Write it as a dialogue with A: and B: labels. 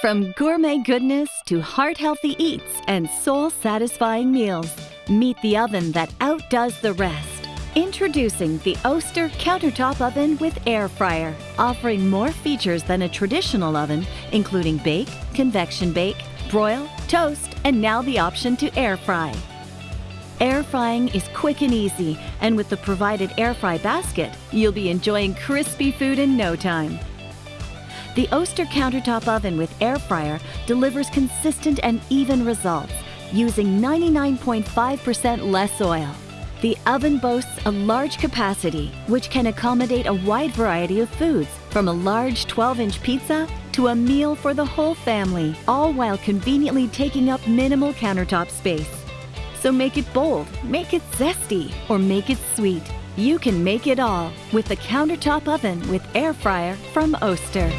A: From gourmet goodness to heart healthy eats and soul satisfying meals, meet the oven that outdoes the rest. Introducing the Oster countertop oven with air fryer, offering more features than a traditional oven, including bake, convection bake, broil, toast, and now the option to air fry. Air frying is quick and easy, and with the provided air fry basket, you'll be enjoying crispy food in no time. The Oster countertop oven with air fryer delivers consistent and even results using 99.5% less oil. The oven boasts a large capacity, which can accommodate a wide variety of foods, from a large 12 inch pizza to a meal for the whole family, all while conveniently taking up minimal countertop space. So make it bold, make it zesty, or make it sweet. You can make it all with the countertop oven with air fryer from Oster.